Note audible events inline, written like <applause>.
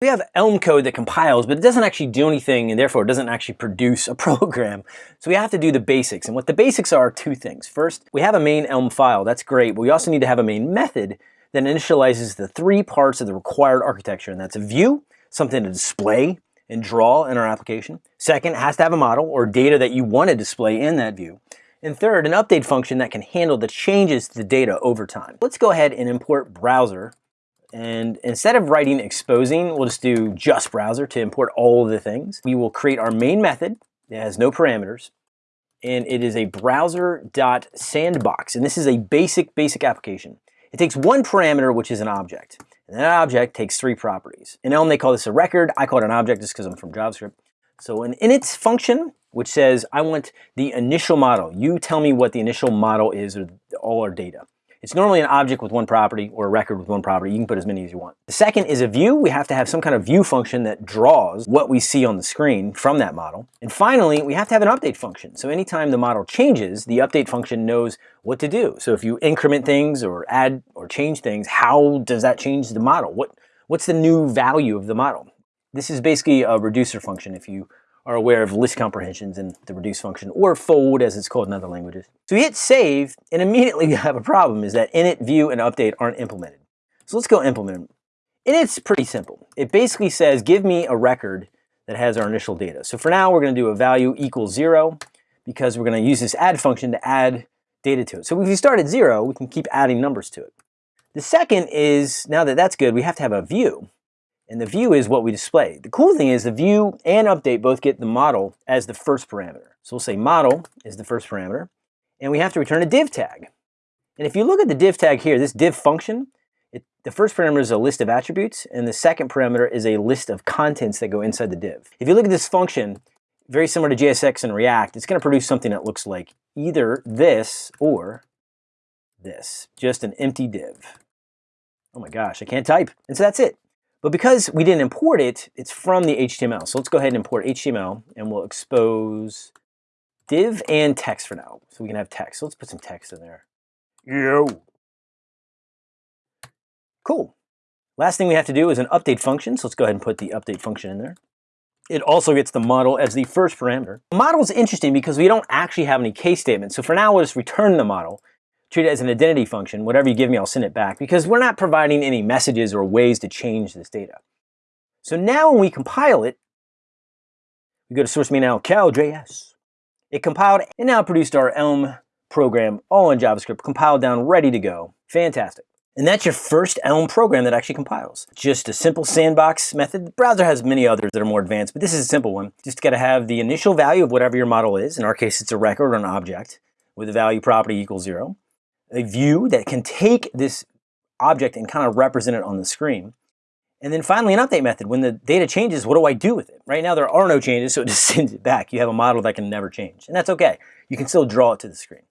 We have Elm code that compiles, but it doesn't actually do anything and therefore it doesn't actually <laughs> produce a program. So we have to do the basics. And what the basics are, are two things. First, we have a main Elm file. That's great. But we also need to have a main method that initializes the three parts of the required architecture. And that's a view, something to display and draw in our application. Second, it has to have a model or data that you want to display in that view. And third, an update function that can handle the changes to the data over time. Let's go ahead and import browser and instead of writing exposing, we'll just do just browser to import all of the things. We will create our main method that has no parameters. And it is a browser.sandbox. And this is a basic, basic application. It takes one parameter, which is an object. And that object takes three properties. In Elm, they call this a record. I call it an object just because I'm from JavaScript. So an init function, which says, I want the initial model. You tell me what the initial model is or all our data. It's normally an object with one property or a record with one property. You can put as many as you want. The second is a view. We have to have some kind of view function that draws what we see on the screen from that model. And finally, we have to have an update function. So anytime the model changes, the update function knows what to do. So if you increment things or add or change things, how does that change the model? What, what's the new value of the model? This is basically a reducer function if you are aware of list comprehensions and the reduce function, or fold as it's called in other languages. So we hit save, and immediately <laughs> we have a problem, is that init, view, and update aren't implemented. So let's go implement them. Init's pretty simple. It basically says, give me a record that has our initial data. So for now, we're gonna do a value equals zero, because we're gonna use this add function to add data to it. So if we start at zero, we can keep adding numbers to it. The second is, now that that's good, we have to have a view. And the view is what we display. The cool thing is the view and update both get the model as the first parameter. So we'll say model is the first parameter, and we have to return a div tag. And if you look at the div tag here, this div function, it, the first parameter is a list of attributes, and the second parameter is a list of contents that go inside the div. If you look at this function, very similar to JSX and React, it's going to produce something that looks like either this or this, just an empty div. Oh my gosh, I can't type. And so that's it. But because we didn't import it, it's from the HTML. So let's go ahead and import HTML and we'll expose div and text for now. So we can have text. So let's put some text in there. Yo. Cool. Last thing we have to do is an update function. So let's go ahead and put the update function in there. It also gets the model as the first parameter. The model is interesting because we don't actually have any case statements. So for now, we'll just return the model treat it as an identity function. Whatever you give me, I'll send it back because we're not providing any messages or ways to change this data. So now when we compile it, we go to source main now, cal.js. It compiled and now produced our Elm program all in JavaScript, compiled down, ready to go. Fantastic. And that's your first Elm program that actually compiles. Just a simple sandbox method. The browser has many others that are more advanced, but this is a simple one. Just got to have the initial value of whatever your model is. In our case, it's a record or an object with a value property equals zero a view that can take this object and kind of represent it on the screen. And then finally an update method. When the data changes, what do I do with it? Right now there are no changes, so it just <laughs> sends it back. You have a model that can never change, and that's okay. You can still draw it to the screen.